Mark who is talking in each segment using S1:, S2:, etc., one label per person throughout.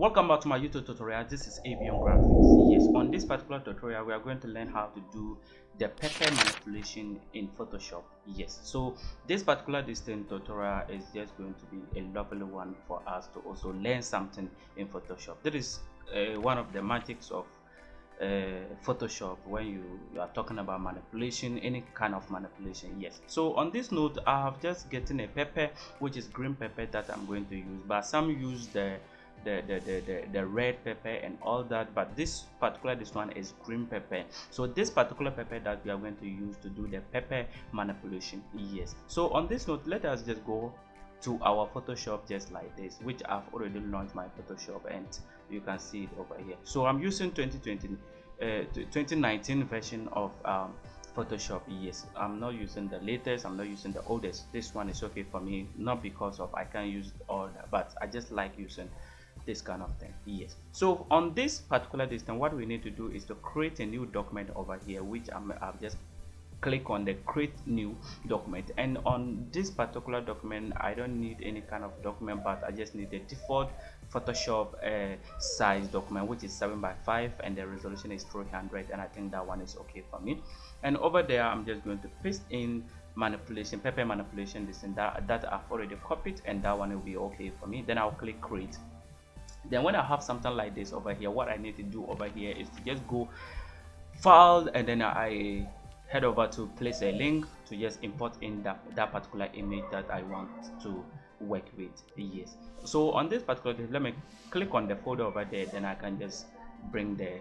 S1: welcome back to my youtube tutorial. This is avion graphics. Yes on this particular tutorial we are going to learn how to do the pepper manipulation in photoshop. Yes so this particular distant tutorial is just going to be a lovely one for us to also learn something in photoshop. That is uh, one of the magics of uh, Photoshop when you, you, are talking about manipulation any kind of manipulation. Yes so on this note I have just getting a pepper which is green pepper that I'm going to use. But some use the the, the, the, the, the red pepper and all that but this particular this one is green pepper. So this particular pepper that we are going to use to do the pepper manipulation yes. So on this note let us just go to our photoshop just like this which i've already launched my photoshop and you can see it over here. So i'm using 2020 uh, 2019 version of um, photoshop yes. I'm not using the latest i'm not using the oldest. This one is okay for me not because of i can use all that but i just like using this kind of thing. Yes. So on this particular distance what we need to do is to create a new document over here which I'm, I've just click on the create new document. And on this particular document I don't need any kind of document but I just need a default Photoshop uh, size document which is 7 by 5 and the resolution is 300 and I think that one is okay for me. And over there I'm just going to paste in manipulation paper manipulation this and that that I've already copied and that one will be okay for me. Then I'll click create then when i have something like this over here what i need to do over here is to just go file and then i head over to place a link to just import in that that particular image that i want to work with. Yes. So on this particular let me click on the folder over there then i can just bring the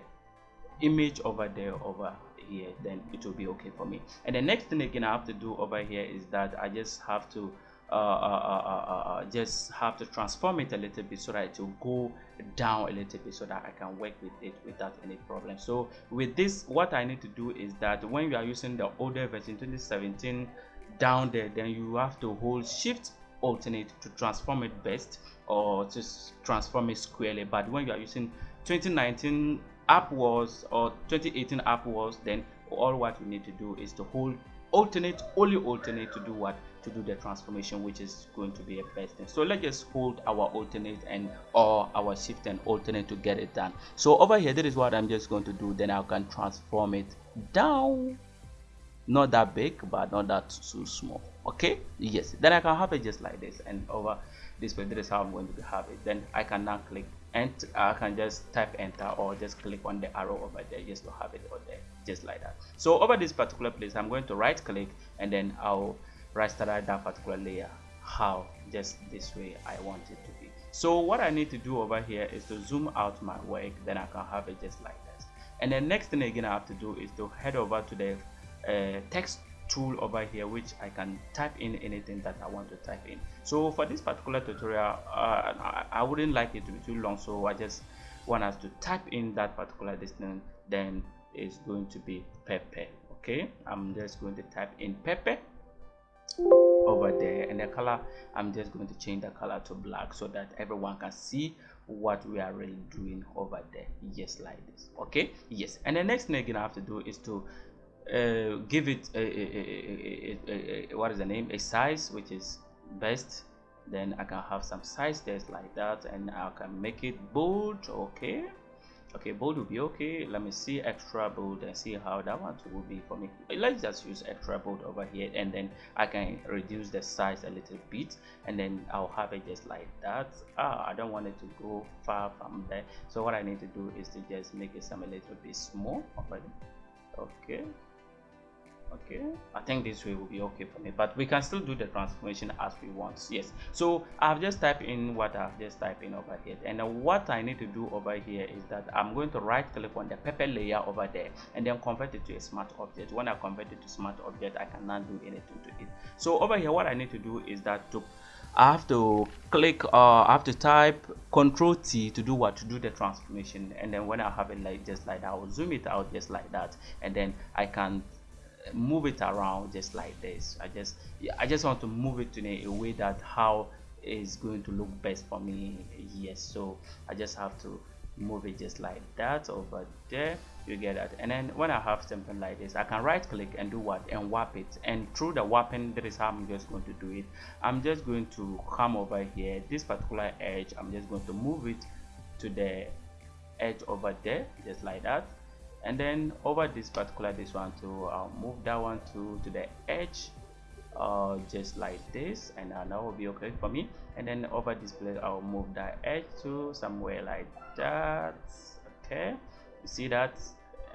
S1: image over there over here then it will be okay for me. And the next thing again i have to do over here is that i just have to uh, uh, uh, just have to transform it a little bit so that it will go down a little bit so that I can work with it without any problem. So with this what I need to do is that when you are using the older version 2017 down there then you have to hold shift alternate to transform it best or to transform it squarely. But when you are using 2019 upwards or 2018 upwards then all what you need to do is to hold alternate only alternate to do what to do the transformation which is going to be a best thing. So let's just hold our alternate and or our shift and alternate to get it done. So over here that is what i'm just going to do. Then i can transform it down. Not that big but not that too small. Okay? Yes. Then i can have it just like this. And over this way this is how i'm going to have it. Then i can now click and I can just type enter or just click on the arrow over there just to have it over there just like that. So over this particular place I'm going to right click and then I'll rasterize that particular layer how just this way I want it to be. So what I need to do over here is to zoom out my work then I can have it just like this. And the next thing again I have to do is to head over to the uh, text tool over here which I can type in anything that I want to type in. So for this particular tutorial uh, I, wouldn't like it to be too long so I just want us to type in that particular distance then it's going to be pepper okay? I'm just going to type in pepper over there and the color I'm just going to change the color to black so that everyone can see what we are really doing over there. Yes like this okay? Yes and the next thing you're gonna have to do is to uh, give it a, a, a, what is the name? A size which is best. Then I can have some size text like that and I can make it bold okay okay bold will be okay. Let me see extra bold and see how that one will be for me. Let's just use extra bold over here and then I can reduce the size a little bit and then I'll have it just like that. Ah I don't want it to go far from there. So what I need to do is to just make it some a little bit small. Okay okay. I think this way will be okay for me but we can still do the transformation as we want. Yes. So i've just typed in what i've just typed in over here. And what i need to do over here is that i'm going to right click on the paper layer over there and then convert it to a smart object. When i convert it to smart object i cannot do anything to it. So over here what i need to do is that to I have to click uh, I have to type control T to do what? To do the transformation. And then when I have it like just like that I will zoom it out just like that. And then I can move it around just like this. I just i just want to move it in a, a way that how is going to look best for me. Yes so i just have to move it just like that over there. You get that. And then when i have something like this i can right click and do what? And warp it. And through the warping that is how i'm just going to do it. I'm just going to come over here this particular edge. I'm just going to move it to the edge over there just like that and then over this particular this one to I'll move that one to to the edge uh, just like this. And uh, that will be okay for me. And then over this place I'll move that edge to somewhere like that. Okay. You see that?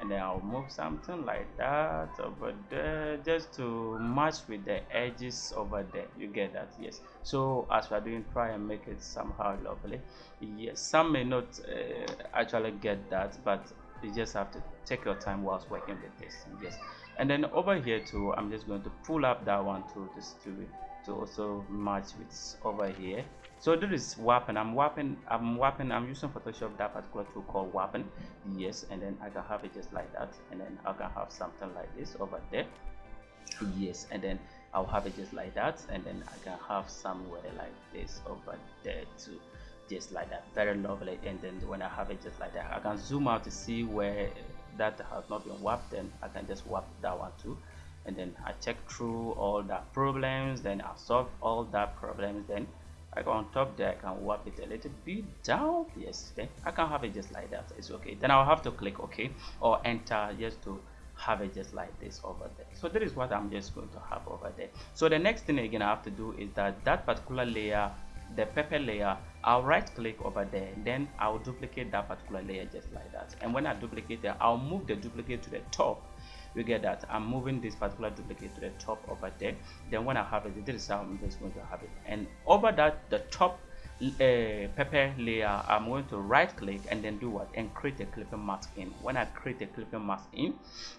S1: And then I'll move something like that over there just to match with the edges over there. You get that? Yes. So as we're doing try and make it somehow lovely. Yes. Some may not uh, actually get that but you just have to take your time whilst working with this yes and then over here too i'm just going to pull up that one to this to to also match with over here. So this is weapon i'm weapon i'm weapon i'm using photoshop that particular tool called weapon yes and then i can have it just like that and then i can have something like this over there. Yes and then i'll have it just like that and then i can have somewhere like this over there too just like that very lovely. And then when i have it just like that i can zoom out to see where that has not been warped then i can just warp that one too. And then i check through all the problems then i solve all that problems. Then I go on top there I can warp it a little bit down. Yes then I can have it just like that. It's okay. Then I'll have to click OK or enter just to have it just like this over there. So that is what I'm just going to have over there. So the next thing again I have to do is that that particular layer the pepper layer I'll right click over there then I'll duplicate that particular layer just like that. And when I duplicate it I'll move the duplicate to the top. You get that? I'm moving this particular duplicate to the top over there. Then when I have it this is how I'm just going to have it. And over that the top uh, pepper layer i'm going to right click and then do what? And create a clipping mask in. When i create a clipping mask in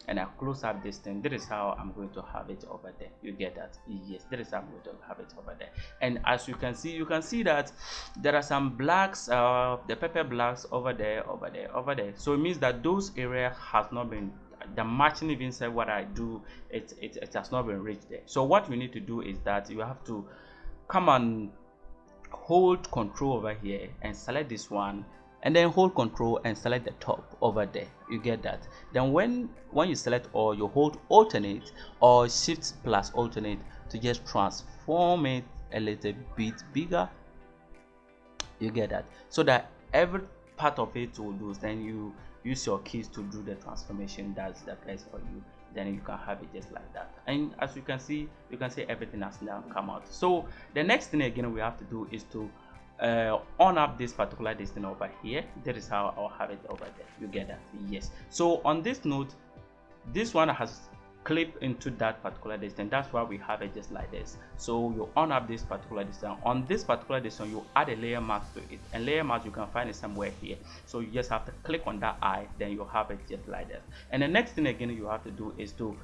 S1: and i close up this thing this is how i'm going to have it over there. You get that? Yes that is how i'm going to have it over there. And as you can see you can see that there are some blacks uh the pepper blacks over there over there over there. So it means that those area has not been the matching even said what i do it, it it has not been reached there. So what we need to do is that you have to come and hold control over here and select this one and then hold control and select the top over there. You get that? Then when when you select all you hold alternate or shift plus alternate to just transform it a little bit bigger. You get that? So that every part of it will do. Then you use your keys to do the transformation. That's the place for you then you can have it just like that. And as you can see you can see everything has now come out. So the next thing again we have to do is to uh, on up this particular distance over here. That is how i'll have it over there. You get that. Yes. So on this note this one has clip into that particular distance that's why we have it just like this. So you on up this particular distance on this particular distance you add a layer mask to it. And layer mask you can find it somewhere here. So you just have to click on that eye then you have it just like that and the next thing again you have to do is to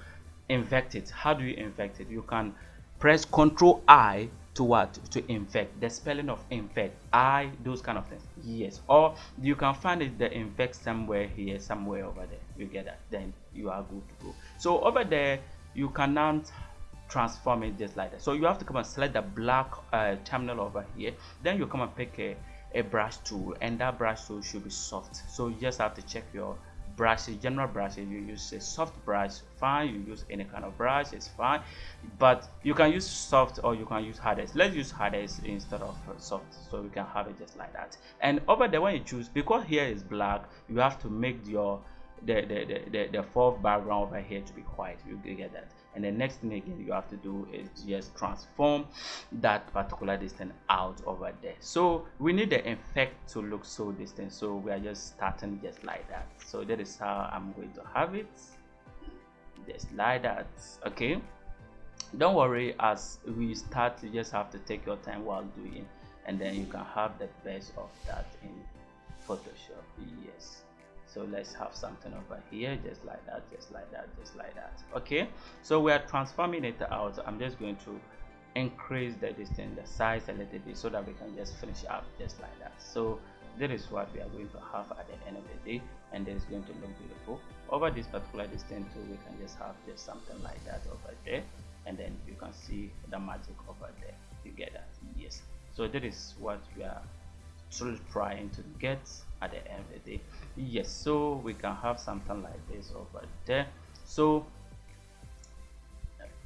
S1: invect it. How do you invect it? You can press ctrl i to what? To infect. The spelling of infect. I those kind of things. Yes. Or you can find it the infect somewhere here somewhere over there. You get that. Then you are good to go. So over there you cannot transform it just like that. So you have to come and select the black uh, terminal over here. Then you come and pick a, a brush tool. And that brush tool should be soft. So you just have to check your brushes general brushes you use a soft brush fine you use any kind of brush it's fine. But you can use soft or you can use hardest let's use hardest instead of uh, soft so we can have it just like that. And over there when you choose because here is black you have to make your the the the, the, the fourth background over here to be white. You get that and the next thing again you have to do is just transform that particular distance out over there. So we need the effect to look so distant. So we are just starting just like that. So that is how i'm going to have it. Just like that. Okay? Don't worry as we start you just have to take your time while doing. And then you can have the best of that in photoshop. Yes so let's have something over here just like that just like that just like that. Okay so we are transforming it out. I'm just going to increase the distance the size a little bit so that we can just finish up just like that. So that is what we are going to have at the end of the day and it is going to look beautiful. Over this particular distance too we can just have just something like that over there and then you can see the magic over there. You get that? Yes. So that is what we are trying to get at the end of the day. Yes so we can have something like this over there. So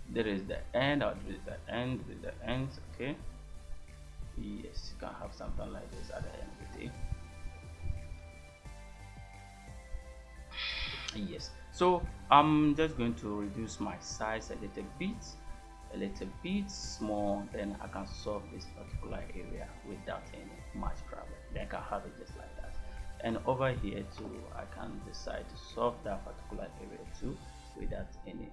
S1: there is the end or there is the end there is the end okay? Yes you can have something like this at the end of the day. Yes so i'm just going to reduce my size a little bit a little bit small then i can solve this particular area without any much problem. Then i can have it just like that. And over here too i can decide to solve that particular area too without any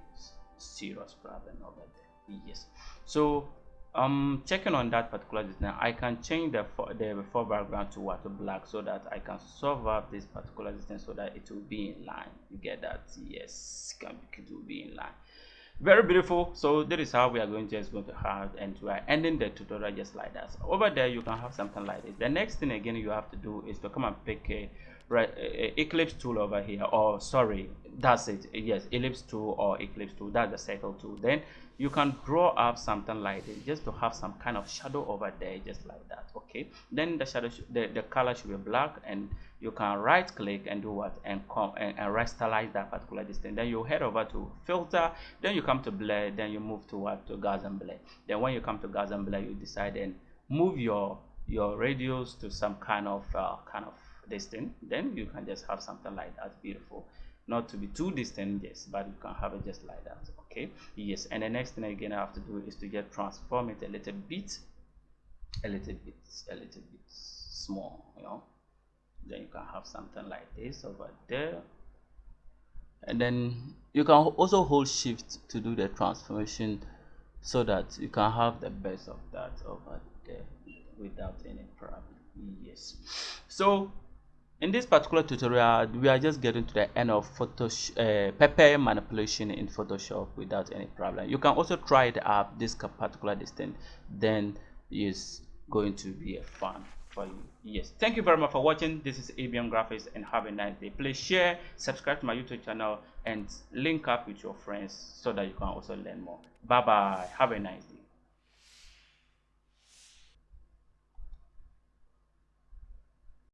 S1: serious problem over there. Yes. So um checking on that particular design i can change the the before background to what black so that i can solve up this particular distance so that it will be in line. You get that? Yes. It will be in line very beautiful. So that is how we are going to just going to have and we are ending the tutorial just like that. So over there you can have something like this. The next thing again you have to do is to come and pick a right eclipse tool over here. Or sorry that's it. Yes ellipse tool or eclipse tool. That's the circle tool. Then you can draw up something like this just to have some kind of shadow over there just like that okay? Then the shadow the, the color should be black and you can right click and do what? And come and, and rasterize that particular distance. Then you head over to filter then you come to blur then you move to what? To Gaussian blur. Then when you come to Gaussian blur you decide and move your your radius to some kind of uh, kind of distant then you can just have something like that. Beautiful not to be too distant yes but you can have it just like that okay? Yes and the next thing again i have to do is to just transform it a little bit a little bit a little bit small you know? Then you can have something like this over there. And then you can also hold shift to do the transformation so that you can have the best of that over there without any problem. Yes. So in this particular tutorial, we are just getting to the end of Photoshop, uh, paper manipulation in Photoshop without any problem. You can also try it up this particular distance, then is going to be a fun for you. Yes, thank you very much for watching. This is ABM Graphics and have a nice day. Please share, subscribe to my YouTube channel and link up with your friends so that you can also learn more. Bye bye. Have a nice day.